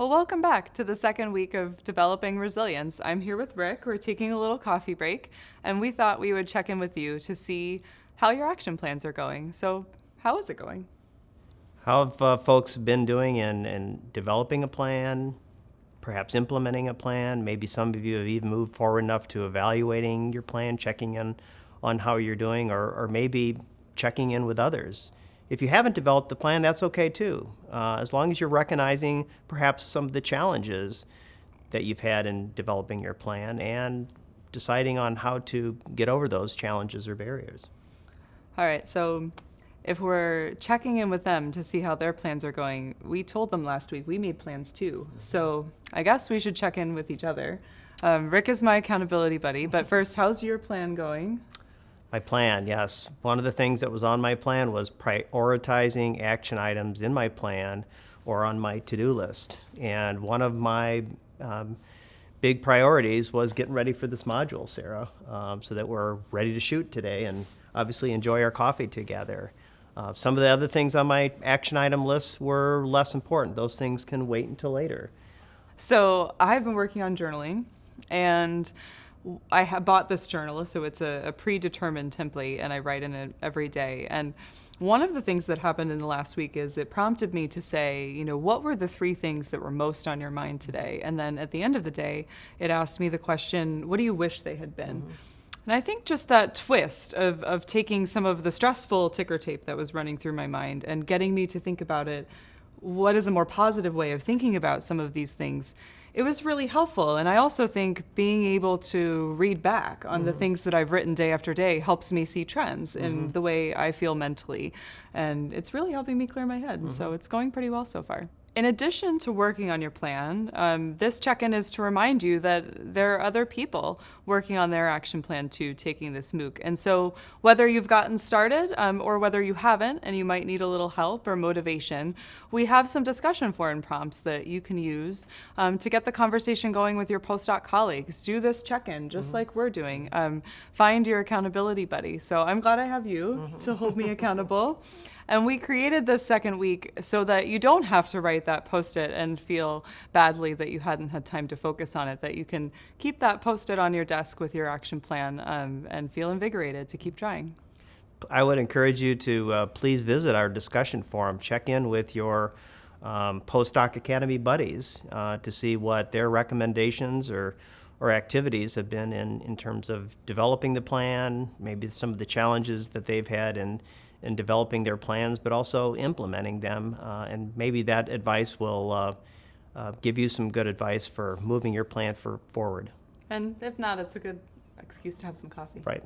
Well, welcome back to the second week of Developing Resilience. I'm here with Rick. We're taking a little coffee break, and we thought we would check in with you to see how your action plans are going. So, how is it going? How have uh, folks been doing in, in developing a plan, perhaps implementing a plan? Maybe some of you have even moved forward enough to evaluating your plan, checking in on how you're doing, or, or maybe checking in with others. If you haven't developed a plan, that's okay too, uh, as long as you're recognizing perhaps some of the challenges that you've had in developing your plan and deciding on how to get over those challenges or barriers. All right, so if we're checking in with them to see how their plans are going, we told them last week we made plans too. So I guess we should check in with each other. Um, Rick is my accountability buddy, but first, how's your plan going? My plan, yes. One of the things that was on my plan was prioritizing action items in my plan or on my to-do list. And one of my um, big priorities was getting ready for this module, Sarah, um, so that we're ready to shoot today and obviously enjoy our coffee together. Uh, some of the other things on my action item list were less important. Those things can wait until later. So I've been working on journaling, and I have bought this journal, so it's a, a, predetermined template, and I write in it every day. And one of the things that happened in the last week is it prompted me to say, you know, what were the three things that were most on your mind today? And then at the end of the day, it asked me the question, what do you wish they had been? Mm-hmm. And I think just that twist of, of taking some of the stressful ticker tape that was running through my mind and getting me to think about it, what is a more positive way of thinking about some of these things? it was really helpful. And I also think being able to read back on mm-hmm. the things that I've written day after day helps me see trends mm-hmm. in the way I feel mentally. And it's really helping me clear my head. Mm-hmm. So it's going pretty well so far. In addition to working on your plan, um, this check in is to remind you that there are other people working on their action plan too, taking this MOOC. And so, whether you've gotten started um, or whether you haven't and you might need a little help or motivation, we have some discussion forum prompts that you can use um, to get the conversation going with your postdoc colleagues. Do this check in just mm-hmm. like we're doing. Um, find your accountability buddy. So, I'm glad I have you mm-hmm. to hold me accountable. And we created this second week so that you don't have to write that post it and feel badly that you hadn't had time to focus on it, that you can keep that post it on your desk with your action plan um, and feel invigorated to keep trying. I would encourage you to uh, please visit our discussion forum. Check in with your um, postdoc academy buddies uh, to see what their recommendations or or activities have been in, in terms of developing the plan, maybe some of the challenges that they've had in in developing their plans, but also implementing them. Uh, and maybe that advice will uh, uh, give you some good advice for moving your plan for forward. And if not, it's a good excuse to have some coffee. Right.